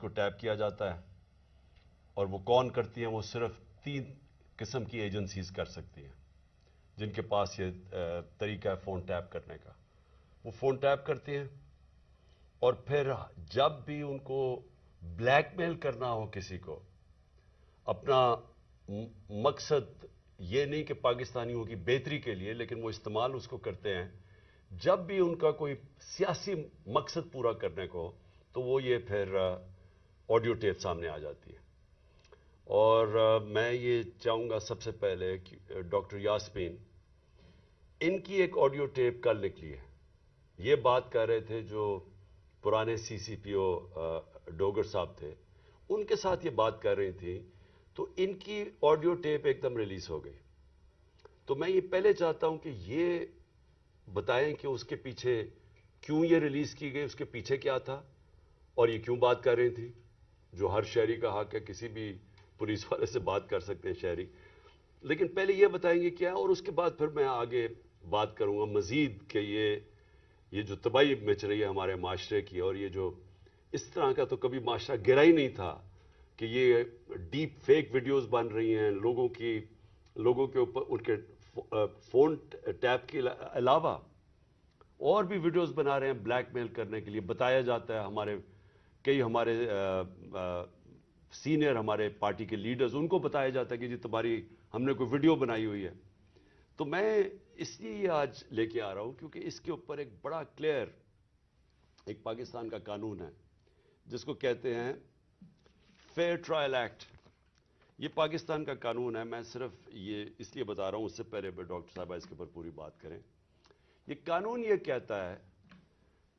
کو ٹیپ کیا جاتا ہے اور وہ کون کرتی ہیں وہ صرف تین قسم کی ایجنسیز کر سکتی ہیں جن کے پاس یہ طریقہ ہے فون ٹیپ کرنے کا۔ وہ فون ٹیپ کرتی ہیں اور پھر جب بھی ان کو بلیک میل کرنا ہو کسی کو، اپنا مقصد یہ نہیں کہ پاکستانیوں کی بہتری کے لیے، لیکن وہ استعمال اس کو کرتے ہیں۔ جب بھی ان کا کوئی سیاسی مقصد پورا کرنے کو، تو وہ یہ پھر آڈیو ٹیپ سامنے آ جاتی ہے۔ اور میں یہ چاہوں گا سب سے پہلے کہ ڈاکٹر یاسمین ان کی ایک آڈیو ٹیپ کل نکلی ہے۔ یہ بات کر رہے تھے جو پرانے سی سی پی او ڈوگر صاحب تھے، ان کے ساتھ یہ بات کر رہی تھی تو ان کی آڈیو ٹیپ ایک دم ریلیز ہو گئی۔ تو میں یہ پہلے چاہتا ہوں کہ یہ بتائیں کہ اس کے پیچھے کیوں یہ ریلیز کی گئی، اس کے پیچھے کیا تھا اور یہ کیوں بات کر رہی تھی جو ہر شہری کا حق ہے، کسی بھی پولیس والے سے بات کر سکتے ہیں شہری۔ لیکن پہلے یہ بتائیں گے کیا، اور اس کے بعد پھر میں آگے بات کروں گا۔ مزید کہ یہ یہ جو تباہی مچ رہی ہے ہمارے معاشرے کی، اور یہ جو اس طرح کا تو کبھی معاشرہ گرا ہی نہیں تھا کہ یہ ڈیپ فیک ویڈیوز بن رہی ہیں۔ لوگوں کی، لوگوں کے اوپر، ان کے فون ٹیپ کے علاوہ اور بھی ویڈیوز بنا رہے ہیں بلیک میل کرنے کے لیے۔ بتایا جاتا ہے ہمارے کئی ہمارے سینئر ہمارے پارٹی کے لیڈرز ان کو بتایا جاتا ہے کہ جی تمہاری ہم نے کوئی ویڈیو بنائی ہوئی ہے۔ تو میں اس لیے آج لے کے آ رہا ہوں کیونکہ اس کے اوپر ایک بڑا کلیئر، ایک پاکستان کا قانون ہے، جس کو کہتے ہیں فیئر ٹرائل ایکٹ یہ پاکستان کا قانون ہے۔ میں صرف یہ اس لیے بتا رہا ہوں، اس سے پہلے ڈاکٹر صاحبہ اس کے اوپر پوری بات کریں۔ یہ قانون یہ کہتا ہے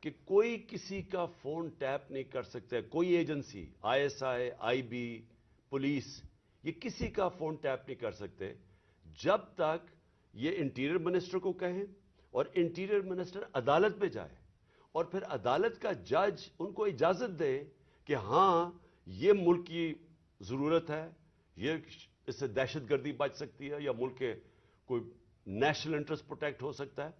کہ کوئی کسی کا فون ٹیپ نہیں کر سکتا کوئی agency, I S I I B, police, یہ کسی کا فون ٹیپ نہیں کر سکتے۔ جب تک یہ انٹیریئر منسٹر کو کہیں اور انٹیریئر منسٹر عدالت میں جائے اور پھر عدالت کا جج ان کو اجازت دے کہ ہاں یہ ملک کی ضرورت ہے، یہ اس سے دہشت گردی بچ سکتی ہے یا ملک کے کوئی نیشنل انٹرسٹ پروٹیکٹ ہو سکتا ہے،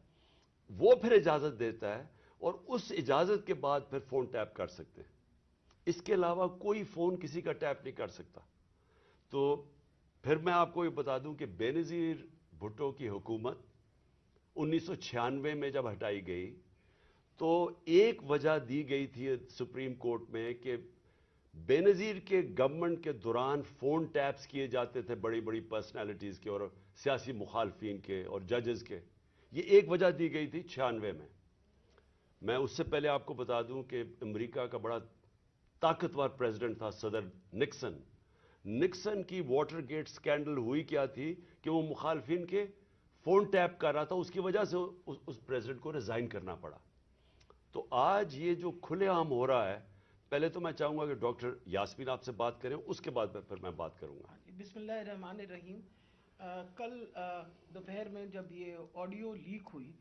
وہ پھر اجازت دیتا ہے اور اس اجازت کے بعد پھر فون ٹیپ کر سکتے ہیں۔ اس کے علاوہ کوئی فون کسی کا ٹیپ نہیں کر سکتا۔ تو پھر میں آپ کو یہ بتا دوں کہ بے نظیر بھٹو کی حکومت انیس سو چھیانوے میں جب ہٹائی گئی تو ایک وجہ دی گئی تھی سپریم کورٹ میں کہ بے نظیر کے گورنمنٹ کے دوران فون ٹیپس کیے جاتے تھے بڑی بڑی پرسنالٹیز کے اور سیاسی مخالفین کے اور ججز کے۔ یہ ایک وجہ دی گئی تھی چھیانوے میں۔ میں اس سے پہلے آپ کو بتا دوں کہ امریکہ کا بڑا طاقتور پریزیڈنٹ تھا، صدر نکسن۔ نکسن کی واٹر گیٹ سکینڈل ہوئی کیا تھی کہ وہ مخالفین کے فون ٹیپ کر رہا تھا، اس کی وجہ سے اس پریزیڈنٹ کو ریزائن کرنا پڑا۔ تو آج یہ جو کھلے عام ہو رہا ہے، پہلے تو میں چاہوں گا کہ ڈاکٹر یاسمین آپ سے بات کریں، اس کے بعد پھر میں بات کروں گا۔ ہاں جی، بسم اللہ الرحمن الرحیم۔ کل دوپہر میں جب یہ آڈیو لیک ہوئی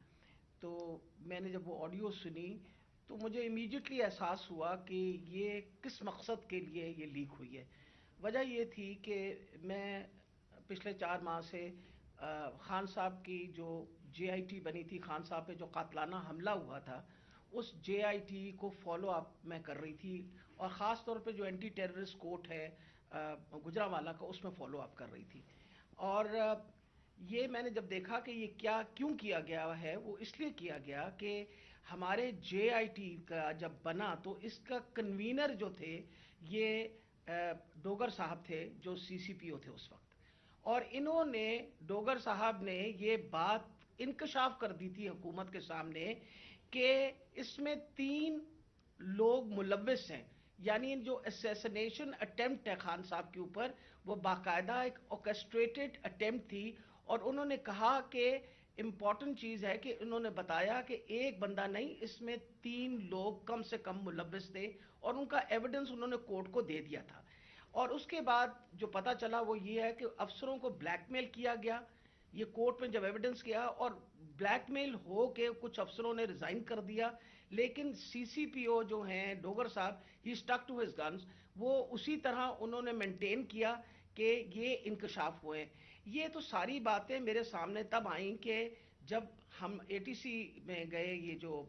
تو میں نے جب وہ آڈیو سنی تو مجھے امیجیٹلی احساس ہوا کہ یہ کس مقصد کے لیے یہ لیک ہوئی ہے۔ وجہ یہ تھی کہ میں پچھلے چار ماہ سے خان صاحب کی جو جے آئی ٹی بنی تھی، خان صاحب پہ جو قاتلانہ حملہ ہوا تھا، اس جے آئی ٹی کو فالو اپ میں کر رہی تھی اور خاص طور پہ جو اینٹی ٹیررسٹ کوٹ ہے گجرا والا کا، اس میں فالو اپ کر رہی تھی۔ اور یہ میں نے جب دیکھا کہ یہ کیا کیوں کیا گیا ہے، وہ اس لیے کیا گیا کہ ہمارے جے آئی ٹی کا جب بنا تو اس کا کنوینر جو تھے، یہ ڈوگر صاحب تھے جو سی سی پی او تھے اس وقت۔ اور انہوں نے، ڈوگر صاحب نے یہ بات انکشاف کر دی تھی حکومت کے سامنے کہ اس میں تین لوگ ملوث ہیں۔ یعنی جو اسیسنیشن اٹیمپٹ ہے خان صاحب کے اوپر، وہ باقاعدہ ایک اوکسٹریٹڈ اٹیمپٹ تھی۔ اور انہوں نے کہا کہ امپورٹنٹ چیز ہے کہ انہوں نے بتایا کہ ایک بندہ نہیں، اس میں تین لوگ کم سے کم ملوث تھے اور ان کا ایویڈنس انہوں نے کورٹ کو دے دیا تھا۔ اور اس کے بعد جو پتا چلا وہ یہ ہے کہ افسروں کو بلیک میل کیا گیا۔ یہ کورٹ میں جب ایویڈنس کیا اور بلیک میل ہو کے کچھ افسروں نے ریزائن کر دیا، لیکن سی سی پی او جو ہیں، ڈوگر صاحب ہی اسٹک ٹو ہز گنز وہ اسی طرح انہوں نے مینٹین کیا کہ یہ انکشاف ہوئے۔ یہ تو ساری باتیں میرے سامنے تب آئیں کہ جب ہم اے ٹی سی میں گئے، یہ جو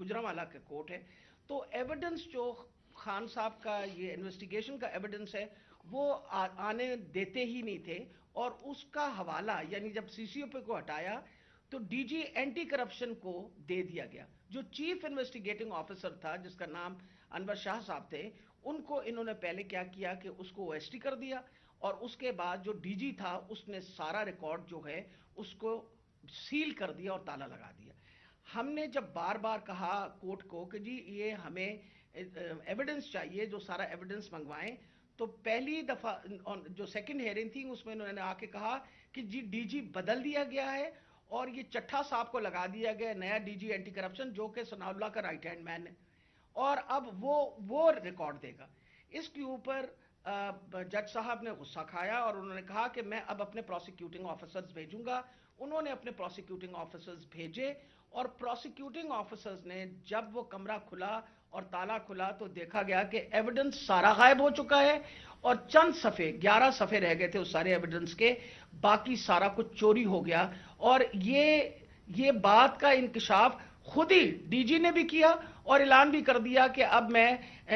گجرا والا کا کورٹ ہے، تو ایویڈنس جو خان صاحب کا، یہ انویسٹیگیشن کا ایویڈنس ہے، وہ آنے دیتے ہی نہیں تھے اور اس کا حوالہ یعنی جب سی سی او پی کو ہٹایا، تو ڈی جی اینٹی کرپشن کو دے دیا گیا۔ جو چیف انویسٹیگیٹنگ آفیسر تھا، جس کا نام انور شاہ صاحب تھے، ان کو انہوں نے پہلے کیا کیا کہ اس کو ایس ٹی کر دیا۔ اور اس کے بعد جو ڈی جی تھا، اس نے سارا ریکارڈ جو ہے، اس کو سیل کر دیا اور تالا لگا دیا۔ ہم نے جب بار بار کہا کورٹ کو کہ جی یہ ہمیں ایویڈنس چاہیے، جو سارا ایویڈنس منگوائیں، تو پہلی دفعہ جو سیکنڈ ہیئرنگ تھی، اس میں انہوں نے آ کے کہا کہ جی ڈی جی بدل دیا گیا ہے اور یہ چٹھا صاحب کو لگا دیا گیا نیا ڈی جی اینٹی کرپشن جو کہ سنا اللہ کا رائٹ ہینڈ مین ہے۔ اور اب وہ وہ ریکارڈ دے گا۔ اس کے اوپر جج صاحب نے غصہ کھایا اور انہوں نے کہا کہ میں اب اپنے پروسیکیوٹنگ آفیسرز بھیجوں گا۔ انہوں نے اپنے پروسیکیوٹنگ آفیسرز بھیجے اور پروسیکیوٹنگ آفیسرز نے جب وہ کمرہ کھلا اور تالا کھلا تو دیکھا گیا کہ ایویڈنس سارا غائب ہو چکا ہے اور چند صفحے، گیارہ صفحے رہ گئے تھے اس سارے ایویڈنس کے۔ باقی سارا کچھ چوری ہو گیا اور یہ یہ بات کا انکشاف خود ہی ڈی جی نے بھی کیا اور اعلان بھی کر دیا کہ اب میں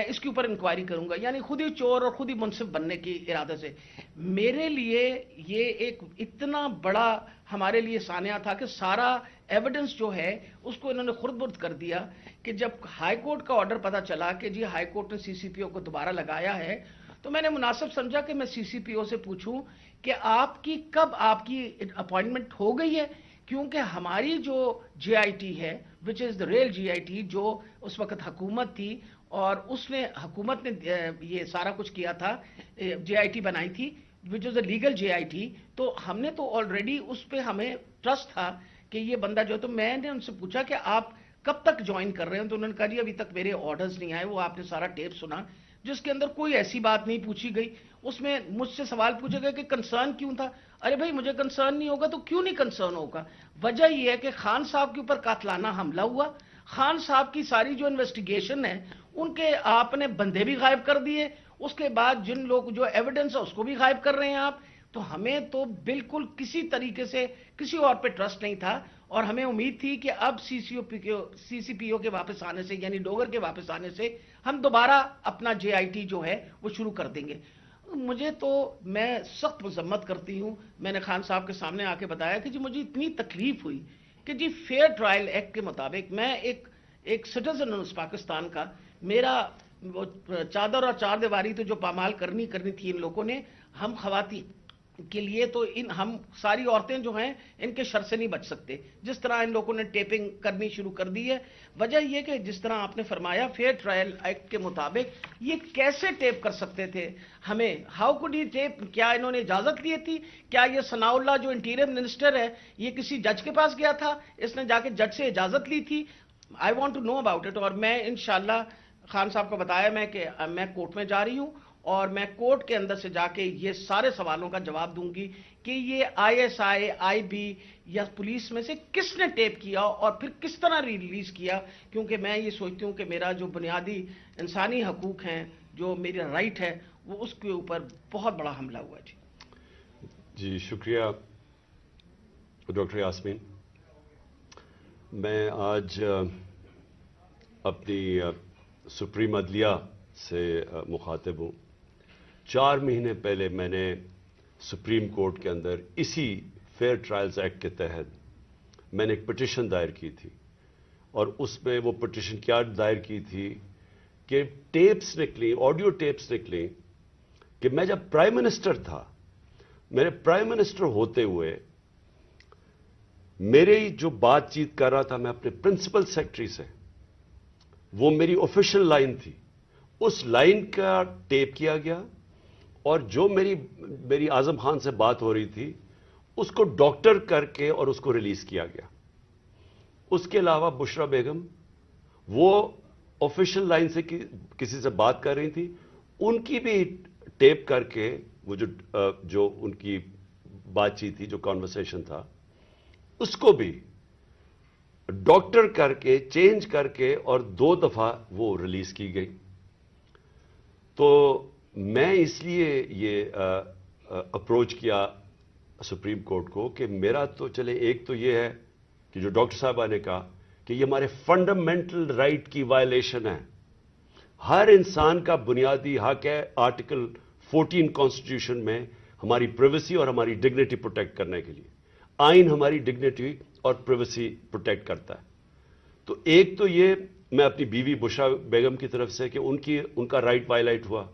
اس کے اوپر انکوائری کروں گا یعنی خود ہی چور اور خود ہی منصف بننے کی ارادہ سے۔ میرے لیے یہ ایک اتنا بڑا ہمارے لیے سانیہ تھا کہ سارا ایویڈنس جو ہے، اس کو انہوں نے خرد برد کر دیا کہ جب ہائی کورٹ کا آرڈر پتا چلا کہ جی ہائی کورٹ نے سی سی پی او کو دوبارہ لگایا ہے، تو میں نے مناسب سمجھا کہ میں سی سی پی او سے پوچھوں کہ آپ کی، کب آپ کی اپوائنٹمنٹ ہو گئی ہے؟ کیونکہ ہماری جو جے آئی ٹی ہے وچ از دا ریل جی آئی ٹی، جو اس وقت حکومت تھی اور اس نے، حکومت نے یہ سارا کچھ کیا تھا جے جی آئی ٹی بنائی تھی وچ از a legal J I T, تو ہم نے تو آلریڈی اس پہ ہمیں ٹرسٹ تھا کہ یہ بندہ جو ہے، تو میں نے ان سے پوچھا کہ آپ کب تک جوائن کر رہے ہیں؟ تو انہوں نے کہا جی ابھی تک میرے آرڈرز نہیں آئے، وہ آپ نے سارا ٹیپ سنا، جس کے اندر کوئی ایسی بات نہیں پوچھی گئی۔ اس میں مجھ سے سوال پوچھے گئے کہ کنسرن کیوں تھا؟ ارے بھائی، مجھے کنسرن نہیں ہوگا تو کیوں نہیں کنسرن ہوگا؟ وجہ یہ ہے کہ خان صاحب کے اوپر قاتلانہ حملہ ہوا۔ خان صاحب کی ساری جو انویسٹیگیشن ہے، ان کے آپ نے بندے بھی غائب کر دیے۔ اس کے بعد جن لوگ جو ایویڈنس ہے، اس کو بھی غائب کر رہے ہیں آپ۔ تو ہمیں تو بالکل کسی طریقے سے کسی اور پہ ٹرسٹ نہیں تھا۔ اور ہمیں امید تھی کہ اب سی سی او پی کے سی سی پی او کے واپس آنے سے یعنی ڈوگر کے واپس آنے سے، ہم دوبارہ اپنا جے آئی ٹی جو ہے، وہ شروع کر دیں گے۔ مجھے تو میں سخت مذمت کرتی ہوں۔ میں نے خان صاحب کے سامنے آ کے بتایا کہ جی مجھے اتنی تکلیف ہوئی کہ جی فیئر ٹرائل ایکٹ کے مطابق میں ایک ایک سٹیزن ہوں اس پاکستان کا۔ میرا وہ چادر اور چار دیواری تو جو پامال کرنی کرنی تھی ان لوگوں نے، ہم خواتین کے لیے تو ان ہم ساری عورتیں جو ہیں ان کے شر سے نہیں بچ سکتے۔ جس طرح ان لوگوں نے ٹیپنگ کرنی شروع کر دی ہے۔ وجہ یہ کہ جس طرح آپ نے فرمایا فیئر ٹرائل ایکٹ کے مطابق یہ کیسے ٹیپ کر سکتے تھے؟ ہمیں ہاؤ کوڈ یہ ٹیپ کیا انہوں نے اجازت لی تھی؟ کیا یہ ثناء اللہ جو انٹیریئر منسٹر ہے، یہ کسی جج کے پاس گیا تھا؟ اس نے جا کے جج سے اجازت لی تھی۔ I want to know about it اور میں انشاءاللہ خان صاحب کو بتایا میں کہ میں کورٹ میں جا رہی ہوں۔ اور میں کورٹ کے اندر سے جا کے یہ سارے سوالوں کا جواب دوں گی کہ یہ I S I I B یا پولیس میں سے کس نے ٹیپ کیا اور پھر کس طرح ریلیز کیا؟ کیونکہ میں یہ سوچتی ہوں کہ میرا جو بنیادی انسانی حقوق ہیں، جو میرا رائٹ ہے، وہ اس کے اوپر بہت بڑا حملہ ہوا جی جی شکریہ ڈاکٹر یاسمین۔ میں آج اپنی سپریم عدلیہ سے مخاطب ہوں۔ چار مہینے پہلے میں نے سپریم کورٹ کے اندر اسی فیئر ٹرائلز ایکٹ کے تحت میں نے ایک پٹیشن دائر کی تھی اور اس میں وہ پٹیشن کیا دائر کی تھی کہ ٹیپس نکلی، آڈیو ٹیپس نکلی کہ میں جب پرائم منسٹر تھا، میرے پرائم منسٹر ہوتے ہوئے میرے جو بات چیت کر رہا تھا، میں اپنے پرنسپل سیکٹری سے، وہ میری آفیشل لائن تھی۔ اس لائن کا ٹیپ کیا گیا۔ اور جو میری میری اعظم خان سے بات ہو رہی تھی، اس کو ڈاکٹر کر کے اور اس کو ریلیز کیا گیا۔ اس کے علاوہ بشرا بیگم، وہ آفیشل لائن سے کسی سے بات کر رہی تھی۔ ان کی بھی ٹیپ کر کے وہ جو جو ان کی بات چیت تھی، جو کانورسیشن تھا، اس کو بھی ڈاکٹر کر کے، چینج کر کے اور دو دفعہ وہ ریلیز کی گئی۔ تو میں اس لیے یہ اپروچ کیا سپریم کورٹ کو کہ میرا تو چلے، ایک تو یہ ہے کہ جو ڈاکٹر صاحبہ نے کہا کہ یہ ہمارے فنڈامنٹل رائٹ کی وائلیشن ہے۔ ہر انسان کا بنیادی حق ہے آرٹیکل فورٹین کانسٹیٹیوشن میں ہماری پریویسی اور ہماری ڈگنیٹی پروٹیکٹ کرنے کے لیے۔ آئین ہماری ڈگنیٹی اور پریویسی پروٹیکٹ کرتا ہے۔ تو ایک تو یہ، میں اپنی بیوی بشرا بیگم کی طرف سے کہ ان کی، ان کا رائٹ وائلائٹ ہوا۔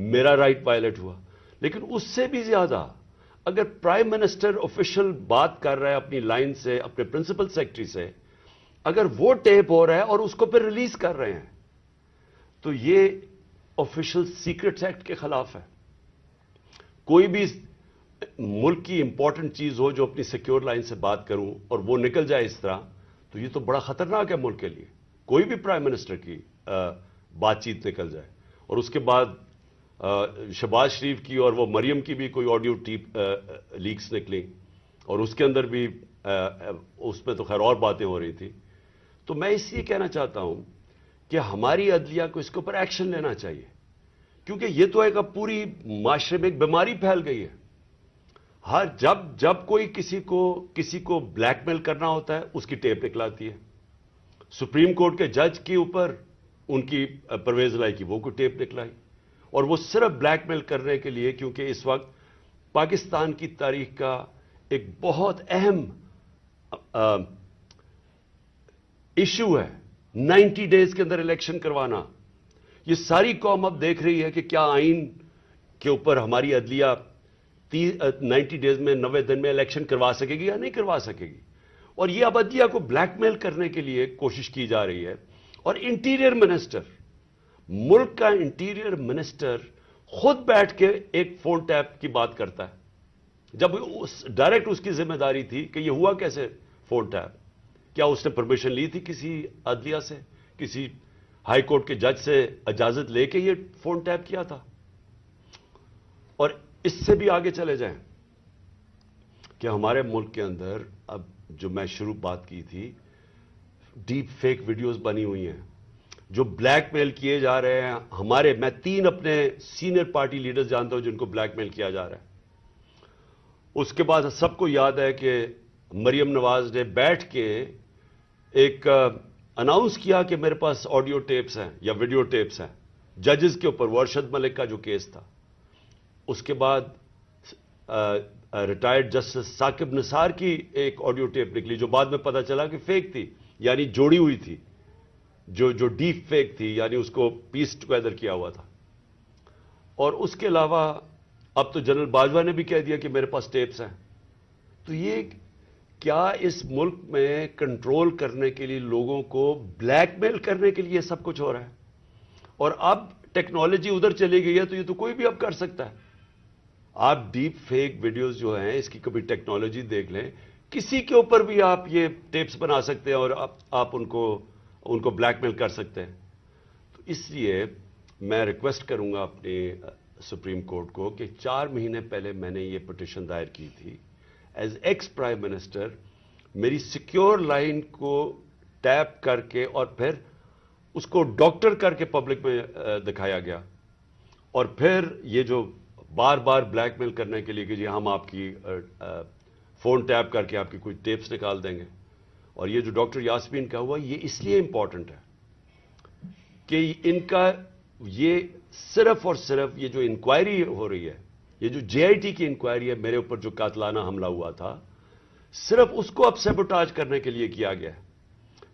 میرا رائٹ وائلائٹ ہوا۔ لیکن اس سے بھی زیادہ اگر پرائم منسٹر آفیشل بات کر رہا ہے اپنی لائن سے، اپنے پرنسپل سیکٹری سے، اگر وہ ٹیپ ہو رہا ہے اور اس کو پھر ریلیز کر رہے ہیں، تو یہ آفیشل سیکرٹس ایکٹ کے خلاف ہے۔ کوئی بھی ملک کی امپورٹنٹ چیز ہو جو اپنی سیکیور لائن سے بات کروں اور وہ نکل جائے اس طرح، تو یہ تو بڑا خطرناک ہے ملک کے لیے۔ کوئی بھی پرائم منسٹر کی بات چیت نکل جائے۔ اور اس کے بعد شباز شریف کی اور وہ مریم کی بھی کوئی آڈیو ٹیپ لیکس نکلی اور اس کے اندر بھی اس میں تو خیر اور باتیں ہو رہی تھی۔ تو میں اس لیے کہنا چاہتا ہوں کہ ہماری عدلیہ کو اس کے اوپر ایکشن لینا چاہیے۔ کیونکہ یہ تو ایک اب پوری معاشرے میں ایک بیماری پھیل گئی ہے۔ ہر جب جب کوئی کسی کو کسی کو بلیک میل کرنا ہوتا ہے، اس کی ٹیپ نکلاتی ہے۔ سپریم کورٹ کے جج کے اوپر ان کی پرویز لائی کی وہ کوئی ٹیپ نکلائی۔ اور وہ صرف بلیک میل کرنے کے لیے، کیونکہ اس وقت پاکستان کی تاریخ کا ایک بہت اہم ایشو ہے۔ نائنٹی ڈیز کے اندر الیکشن کروانا۔ یہ ساری قوم اب دیکھ رہی ہے کہ کیا آئین کے اوپر ہماری عدلیہ نائنٹی ڈیز میں، نوے دن میں الیکشن کروا سکے گی یا نہیں کروا سکے گی۔ اور یہ اب عدلیہ کو بلیک میل کرنے کے لیے کوشش کی جا رہی ہے۔ اور انٹیریئر منسٹر ملک کا انٹیریئر منسٹر خود بیٹھ کے ایک فون ٹیپ کی بات کرتا ہے۔ جب ڈائریکٹ اس کی ذمہ داری تھی کہ یہ ہوا کیسے فون ٹیپ؟ کیا اس نے پرمیشن لی تھی کسی عدلیہ سے؟ کسی ہائی کورٹ کے جج سے اجازت لے کے یہ فون ٹیپ کیا تھا؟ اور اس سے بھی آگے چلے جائیں۔ کہ ہمارے ملک کے اندر اب جو میں شروع بات کی تھی، ڈیپ فیک ویڈیوز بنی ہوئی ہیں۔ جو بلیک میل کیے جا رہے ہیں، ہمارے، میں تین اپنے سینئر پارٹی لیڈرز جانتا ہوں جن کو بلیک میل کیا جا رہا ہے۔ اس کے بعد سب کو یاد ہے کہ مریم نواز نے بیٹھ کے ایک اناؤنس کیا کہ میرے پاس آڈیو ٹیپس ہیں یا ویڈیو ٹیپس ہیں۔ ججز کے اوپر، ورشد ملک کا جو کیس تھا۔ اس کے بعد ریٹائرڈ جسٹس ثاقب نثار کی ایک آڈیو ٹیپ نکلی جو بعد میں پتا چلا کہ فیک تھی یعنی جوڑی ہوئی تھی۔ جو جو ڈیپ فیک تھی یعنی اس کو پیس ٹوگیدر کیا ہوا تھا۔ اور اس کے علاوہ، اب تو جنرل باجوہ نے بھی کہہ دیا کہ میرے پاس ٹیپس ہیں۔ تو یہ کیا اس ملک میں کنٹرول کرنے کے لیے، لوگوں کو بلیک میل کرنے کے لیے سب کچھ ہو رہا ہے؟ اور اب ٹیکنالوجی ادھر چلی گئی ہے تو یہ تو کوئی بھی اب کر سکتا ہے۔ آپ ڈیپ فیک ویڈیوز جو ہیں، اس کی کبھی ٹیکنالوجی دیکھ لیں، کسی کے اوپر بھی آپ یہ ٹیپس بنا سکتے ہیں اور آپ ان کو ان کو بلیک میل کر سکتے ہیں۔ تو اس لیے میں ریکویسٹ کروں گا اپنے سپریم کورٹ کو کہ چار مہینے پہلے میں نے یہ پٹیشن دائر کی تھی۔ ایز ایکس پرائم منسٹر میری سیکیور لائن کو ٹیپ کر کے اور پھر اس کو ڈاکٹر کر کے پبلک میں دکھایا گیا۔ اور پھر یہ جو بار بار بلیک میل کرنے کے لیے کہ جی ہم آپ کی فون ٹیپ کر کے آپ کی کوئی ٹیپس نکال دیں گے۔ اور یہ جو ڈاکٹر یاسمین کا ہوا، یہ اس لیے امپورٹنٹ ہے کہ ان کا یہ صرف اور صرف یہ جو انکوائری ہو رہی ہے، یہ جو جے آئی ٹی کی انکوائری ہے، میرے اوپر جو قاتلانہ حملہ ہوا تھا، صرف اس کو اب سیبوٹاج کرنے کے لیے کیا گیا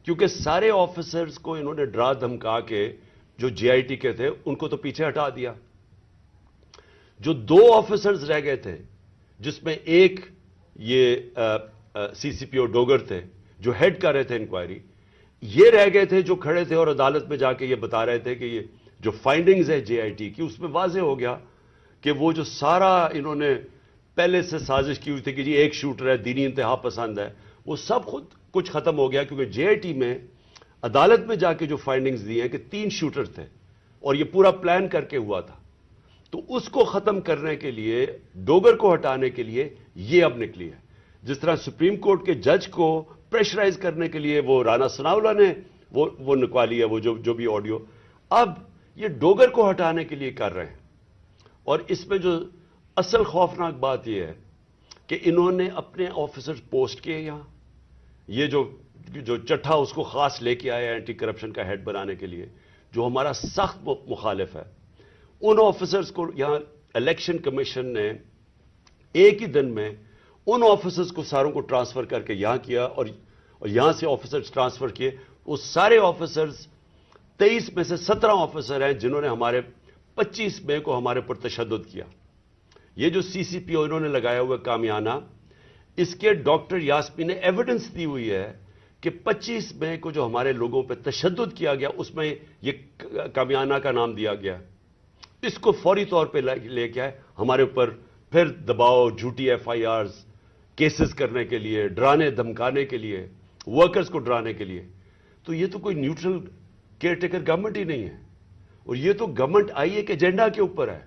کیونکہ سارے آفیسرز کو انہوں نے ڈرا دھمکا کے جو جے آئی ٹی کے تھے، ان کو تو پیچھے ہٹا دیا۔ جو دو آفیسرز رہ گئے تھے، جس میں ایک یہ سی سی پی او ڈوگر تھے جو ہیڈ کر رہے تھے انکوائری یہ رہ گئے تھے جو کھڑے تھے اور عدالت میں جا کے یہ بتا رہے تھے کہ یہ جو فائنڈنگز ہے جے آئی ٹی کی، اس میں واضح ہو گیا کہ وہ جو سارا انہوں نے پہلے سے سازش کی ہوئی تھی کہ جی ایک شوٹر ہے، دینی انتہا پسند ہے، وہ سب خود کچھ ختم ہو گیا کیونکہ جے آئی ٹی میں عدالت میں جا کے جو فائنڈنگز دی ہیں کہ تین شوٹر تھے اور یہ پورا پلان کر کے ہوا تھا۔ تو اس کو ختم کرنے کے لیے، ڈوگر کو ہٹانے کے لیے یہ اب نکلی ہے۔ جس طرح سپریم کورٹ کے جج کو پریشرائز کرنے کے لیے وہ رانا سناولا نے وہ وہ نکوالی ہے وہ جو جو بھی آڈیو اب یہ ڈوگر کو ہٹانے کے لیے کر رہے ہیں۔ اور اس میں جو اصل خوفناک بات یہ ہے کہ انہوں نے اپنے آفیسر پوسٹ کیے یہاں۔ یہ جو جو چٹھا اس کو خاص لے کے آیا اینٹی کرپشن کا ہیڈ بنانے کے لیے، جو ہمارا سخت مخالف ہے۔ ان آفیسرز کو یہاں الیکشن کمیشن نے ایک ہی دن میں ان آفیسرز کو ساروں کو ٹرانسفر کر کے یہاں کیا اور یہاں سے آفیسرز ٹرانسفر کیے۔ وہ سارے آفیسرز تیئیس میں سے سترہ آفیسر ہیں جنہوں نے ہمارے پچیس مئی کو ہمارے پر تشدد کیا۔ یہ جو سی سی پی او انہوں نے لگایا ہوا کامیانہ، اس کے ڈاکٹر یاسمی نے ایویڈنس دی ہوئی ہے کہ پچیس مئی کو جو ہمارے لوگوں پہ تشدد کیا گیا، اس میں یہ کامیانہ کا نام دیا گیا۔ اس کو فوری طور پہ لے کے آئے۔ ہمارے اوپر پھر دباؤ، جھوٹی ایف آئی آرز کیسز کرنے کے لیے، ڈرانے، دھمکانے کے لیے ورکرز کو ڈرانے کے لیے۔ تو یہ تو کوئی نیوٹرل کیئر ٹیکر گورنمنٹ ہی نہیں ہے۔ اور یہ تو گورنمنٹ آئی ایک ایجنڈا کے اوپر ہے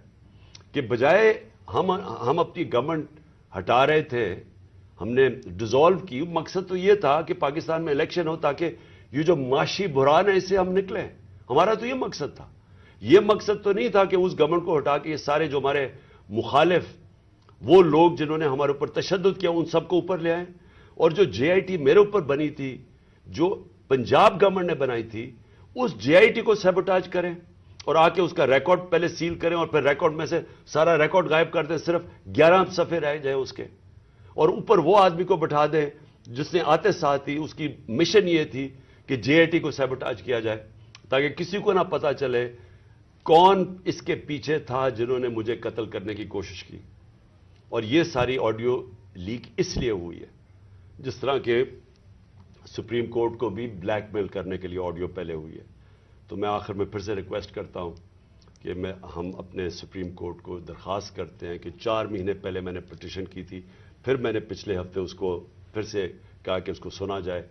کہ بجائے ہم ہم اپنی گورنمنٹ ہٹا رہے تھے، ہم نے ڈیزالو کی، مقصد تو یہ تھا کہ پاکستان میں الیکشن ہو تاکہ یہ جو معاشی بحران ہے، اس سے ہم نکلیں۔ ہمارا تو یہ مقصد تھا۔ یہ مقصد تو نہیں تھا کہ اس گورنمنٹ کو ہٹا کے یہ سارے جو ہمارے مخالف وہ لوگ جنہوں نے ہمارے اوپر تشدد کیا، ان سب کو اوپر لے آئیں اور جو جے آئی ٹی میرے اوپر بنی تھی، جو پنجاب گورنمنٹ نے بنائی تھی، اس جے آئی ٹی کو سیبوٹاج کریں اور آ کے اس کا ریکارڈ پہلے سیل کریں اور پھر ریکارڈ میں سے سارا ریکارڈ غائب کر دیں، صرف گیارہ صفحے رہ جائیں اس کے۔ اور اوپر وہ آدمی کو بٹھا دیں جس نے آتے ساتھ ہی اس کی مشن یہ تھی کہ جے آئی ٹی کو سیبوٹاج کیا جائے، تاکہ کسی کو نہ پتا چلے کون اس کے پیچھے تھا جنہوں نے مجھے قتل کرنے کی کوشش کی۔ اور یہ ساری آڈیو لیک اس لیے ہوئی ہے، جس طرح کہ سپریم کورٹ کو بھی بلیک میل کرنے کے لیے آڈیو پہلے ہوئی ہے۔ تو میں آخر میں پھر سے ریکویسٹ کرتا ہوں کہ میں، ہم اپنے سپریم کورٹ کو درخواست کرتے ہیں کہ چار مہینے پہلے میں نے پٹیشن کی تھی، پھر میں نے پچھلے ہفتے اس کو پھر سے کہا کہ اس کو سنا جائے۔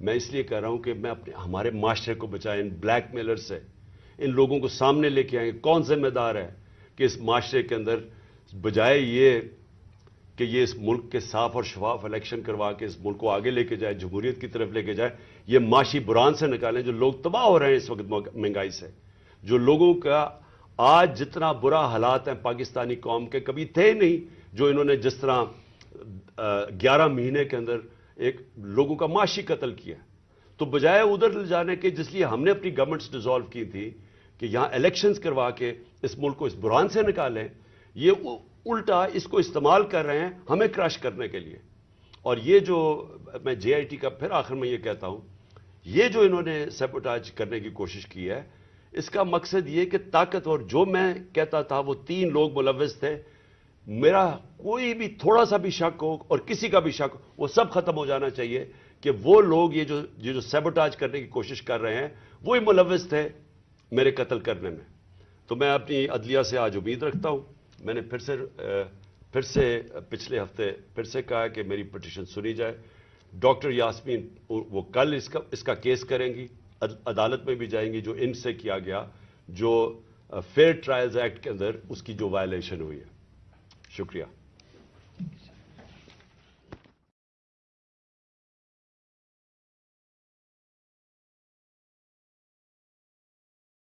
میں اس لیے کہہ رہا ہوں کہ میں اپنے، ہمارے معاشرے کو بچائیں ان بلیک میلر سے، ان لوگوں کو سامنے لے کے آئیں کون ذمہ دار ہے کہ اس معاشرے کے اندر بجائے یہ کہ یہ اس ملک کے صاف اور شفاف الیکشن کروا کے اس ملک کو آگے لے کے جائے، جمہوریت کی طرف لے کے جائے، یہ معاشی بران سے نکالیں جو لوگ تباہ ہو رہے ہیں اس وقت مہنگائی سے، جو لوگوں کا آج جتنا برا حالات ہیں پاکستانی قوم کے، کبھی تھے نہیں، جو انہوں نے جس طرح گیارہ مہینے کے اندر ایک لوگوں کا معاشی قتل کیا۔ تو بجائے ادھر لے جانے کے، جس لیے ہم نے اپنی گورنمنٹس ڈیزالو کی تھی کہ یہاں الیکشنز کروا کے اس ملک کو اس بران سے نکالیں، یہ الٹا اس کو استعمال کر رہے ہیں ہمیں کراش کرنے کے لیے۔ اور یہ جو میں جے آئی ٹی کا پھر آخر میں یہ کہتا ہوں، یہ جو انہوں نے سیپوٹاج کرنے کی کوشش کی ہے، اس کا مقصد یہ کہ طاقت، اور جو میں کہتا تھا وہ تین لوگ ملوث تھے، میرا کوئی بھی تھوڑا سا بھی شک ہو اور کسی کا بھی شک ہو، وہ سب ختم ہو جانا چاہیے کہ وہ لوگ یہ جو یہ جو سیبوٹاج کرنے کی کوشش کر رہے ہیں، وہی ملوث تھے میرے قتل کرنے میں۔ تو میں اپنی عدلیہ سے آج امید رکھتا ہوں۔ میں نے پھر سے پھر سے پچھلے ہفتے پھر سے کہا کہ میری پٹیشن سنی جائے۔ ڈاکٹر یاسمین، وہ کل اس کا اس کا کیس کریں گی عدالت میں بھی جائیں گی، جو ان سے کیا گیا، جو فیئر ٹرائلز ایکٹ کے اندر اس کی جو وائلیشن ہوئی ہے۔ شکریہ۔